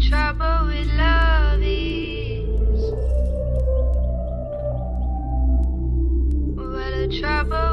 trouble with love is. What the trouble.